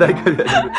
大丈夫大丈夫。